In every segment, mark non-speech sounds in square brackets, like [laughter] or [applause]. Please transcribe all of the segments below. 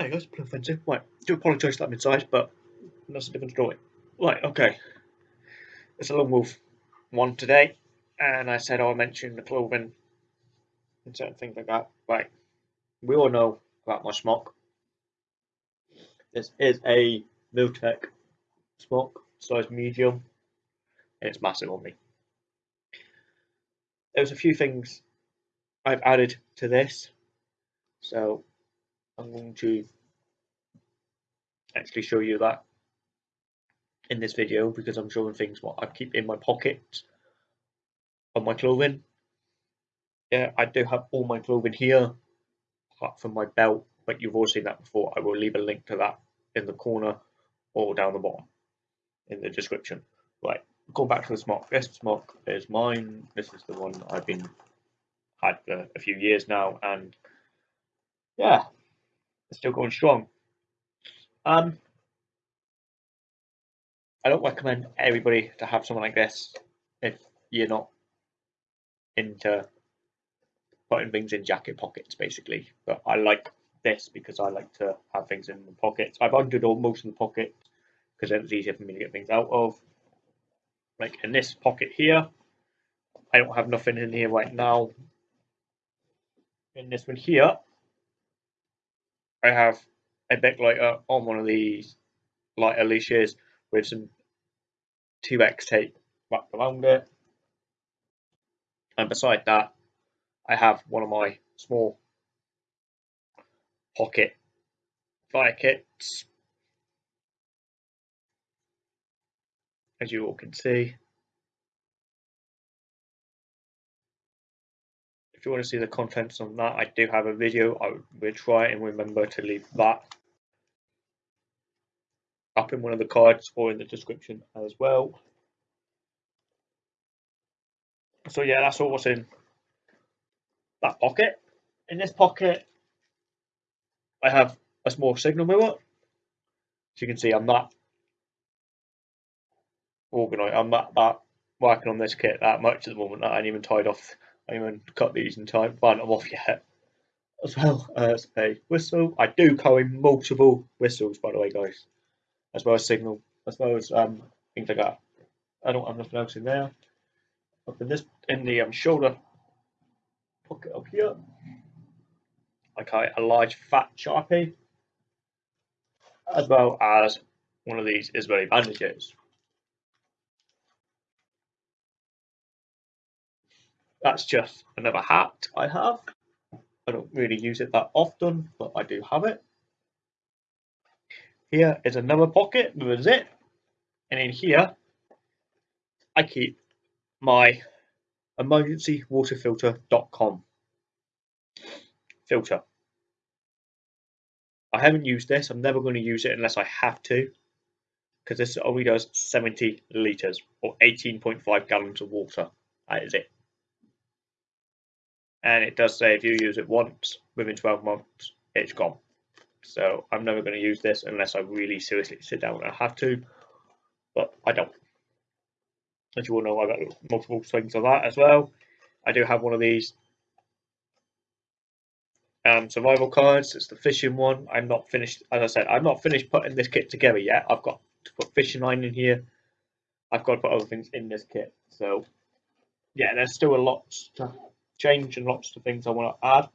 Hi guys, Blue Offensive. Right, do apologise that I'm inside, but that's a different story. Right, okay. It's a long wolf one today, and I said oh, I'll mention the clothing and certain things like that. Right, we all know about my smock. This is a Mil-Tec smock, size medium, and it's massive on me. There's a few things I've added to this, so I'm going to actually show you that in this video because I'm showing things what I keep in my pocket of my clothing. Yeah, I do have all my clothing here apart from my belt, but you've all seen that before. I will leave a link to that in the corner or down the bottom in the description. Right, going back to the smock. This smock is mine. This is the one I've been had for a few years now, and yeah, still going strong. Um, I don't recommend everybody to have someone like this if you're not into putting things in jacket pockets, basically. But I like this because I like to have things in the pockets. I've undid all most of the pockets because then it's easier for me to get things out of. Like in this pocket here, I don't have nothing in here right now. In this one here, I have a big lighter on one of these lighter leashes with some 2x tape wrapped around it. And beside that, I have one of my small pocket fire kits. As you all can see. If you want to see the contents on that, I do have a video. I will try and remember to leave that up in one of the cards or in the description as well. So yeah, that's all what's in that pocket. In this pocket, I have a small signal mirror. As you can see, I'm not organised. I'm not that working on this kit that much at the moment. I ain't even tied off Even cut these in time, but I'm off yet. As well as a whistle. I do carry multiple whistles, by the way, guys. As well as signal, as well as um, things like that. I don't have nothing else in there. Up in this, in the um, shoulder pocket up here, I carry a large fat sharpie, as well as one of these Israeli bandages. That's just another hat I have. I don't really use it that often, but I do have it. Here is another pocket with a zip. And in here, I keep my emergencywaterfilter.com filter. I haven't used this. I'm never going to use it unless I have to because this only does 70 litres or 18.5 gallons of water. That is it and it does say if you use it once within 12 months, it's gone. So I'm never going to use this unless I really seriously sit down and I have to, but I don't. As you all know, I've got multiple things of that as well. I do have one of these um, survival cards. It's the fishing one. I'm not finished, as I said, I'm not finished putting this kit together yet. I've got to put fishing line in here. I've got to put other things in this kit. So, yeah, there's still a lot to change and lots of things I want to add.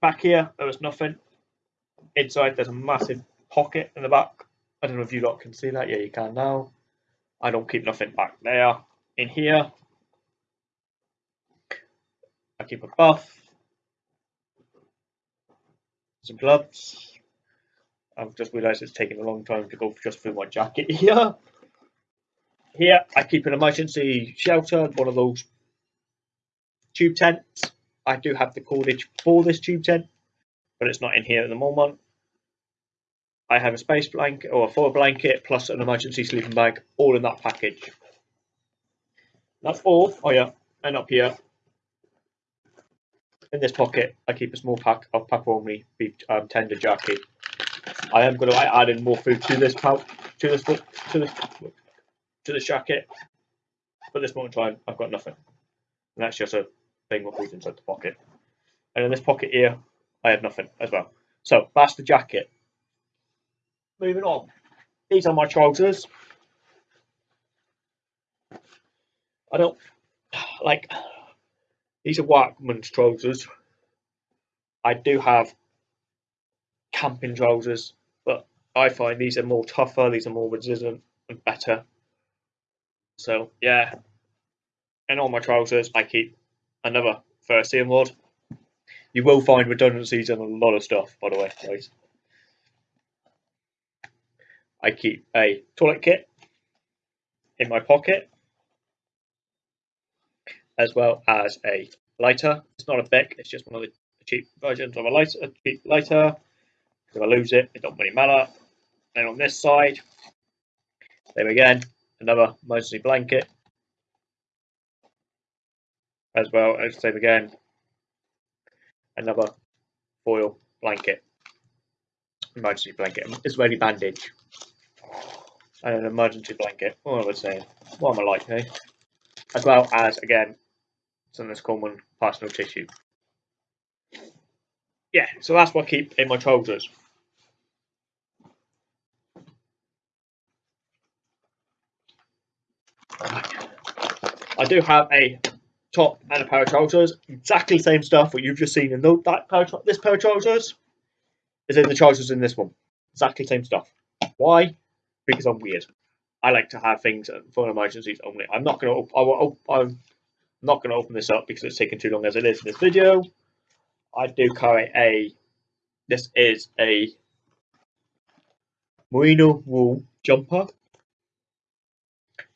Back here, there was nothing. Inside, there's a massive pocket in the back. I don't know if you lot can see that. Yeah, you can now. I don't keep nothing back there. In here, I keep a buff, some gloves. I've just realised it's taking a long time to go just through my jacket [laughs] here. Here, I keep an emergency shelter, one of those tube tent. I do have the cordage for this tube tent, but it's not in here at the moment. I have a space blanket or a foil blanket plus an emergency sleeping bag, all in that package. That's all. Oh yeah, and up here in this pocket, I keep a small pack of pepperoni beef um, tender jerky. I am going to add in more food to this pouch, to this to this to this jacket. But this moment in time, I've got nothing, and that's just a thing what goes inside the pocket. And in this pocket here, I have nothing as well. So that's the jacket. Moving on. These are my trousers. I don't like these are workman's trousers. I do have camping trousers, but I find these are more tougher, these are more resistant and better. So yeah, and all my trousers I keep another first aid rod. You will find redundancies in a lot of stuff, by the way, guys. I keep a toilet kit in my pocket, as well as a lighter. It's not a Bic, it's just one of the cheap versions of a lighter. A cheap lighter. If I lose it, it don't really matter. And on this side, there again, another emergency blanket, as well as same again, another foil blanket, emergency blanket, Israeli bandage, and an emergency blanket. What am I saying? What am I like, eh? As well as again, some of this common personal tissue. Yeah, so that's what I keep in my trousers. I do have a top and a pair of trousers, exactly the same stuff what you've just seen in the, that pair of, this pair of trousers is in the trousers in this one. Exactly same stuff. Why? Because I'm weird. I like to have things for emergencies only. I'm not gonna. I I'm not gonna open this up because it's taking too long as it is in this video. I do carry a. This is a merino wool jumper.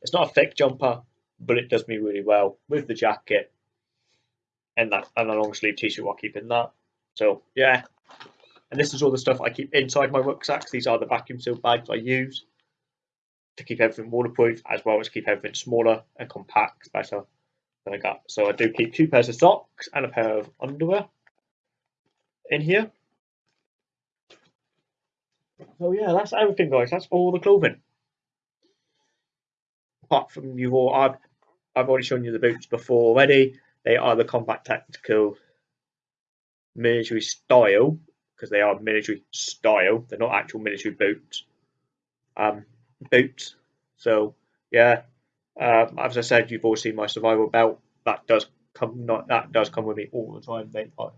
It's not a thick jumper but it does me really well with the jacket and that and a long sleeve t-shirt while keeping that. So yeah, and this is all the stuff I keep inside my rucksacks. These are the vacuum sealed bags I use to keep everything waterproof as well as keep everything smaller and compact better than I got. So I do keep two pairs of socks and a pair of underwear in here. So yeah, that's everything guys. That's all the clothing. Apart from you all, I've I've already shown you the boots before already. They are the combat tactical military style because they are military style. They're not actual military boots. Um, boots. So yeah, um, as I said, you've all seen my survival belt. That does come not that does come with me all the time. They, uh,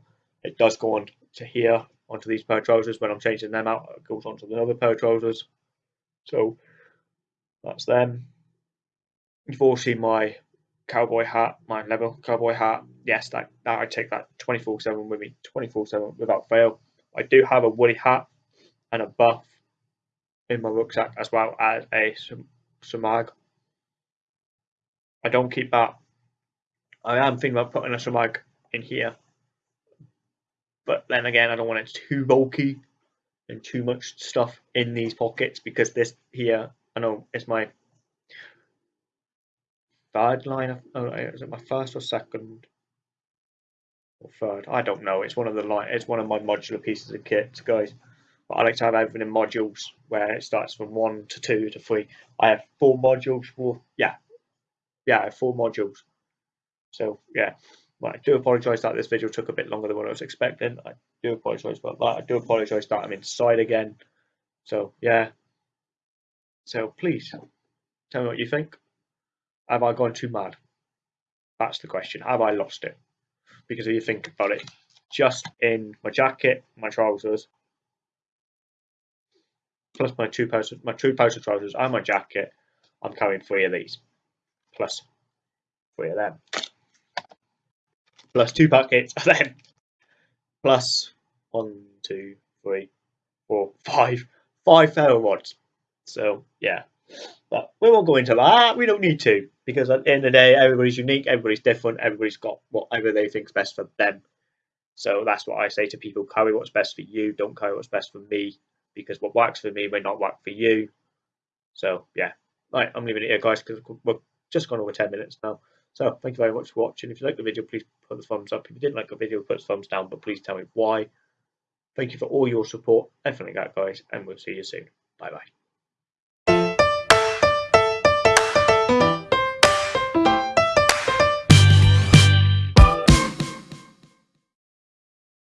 it does go on to here onto these pair of trousers when I'm changing them out. It goes onto the other pair of trousers. So that's them. You've all seen my cowboy hat, my level cowboy hat. Yes, that, that I take that 24 7 with me, 24 7 without fail. I do have a woolly hat and a buff in my rucksack as well as a shemagh. I don't keep that. I am thinking about putting a shemagh in here, but then again, I don't want it too bulky and too much stuff in these pockets because this here, I know it's my third line of oh, uh, uh, is it my first or second or third? I don't know. It's one of the line. It's one of my modular pieces of kit, guys. But I like to have everything in modules where it starts from one to two to three. I have four modules for yeah, yeah, I have four modules. So yeah, I do apologise that this video took a bit longer than what I was expecting. I do apologise about that. I do apologise that I'm inside again. So yeah. So please tell me what you think. Have I gone too mad? That's the question. Have I lost it? Because if you think about it, just in my jacket, my trousers, plus my two pairs of, my two pairs of trousers and my jacket, I'm carrying three of these, plus three of them, plus two buckets of them, plus one, two, three, four, five, five ferro rods. So yeah, but we won't go into that. We don't need to because at the end of the day, everybody's unique, everybody's different, everybody's got whatever they think's best for them. So that's what I say to people: carry what's best for you. Don't carry what's best for me because what works for me may not work for you. So yeah, right, I'm leaving it here, guys, because we're just gone over 10 minutes now. So thank you very much for watching. If you like the video, please put the thumbs up. If you didn't like the video, put the thumbs down, but please tell me why. Thank you for all your support. Definitely that, guys, and we'll see you soon. Bye bye.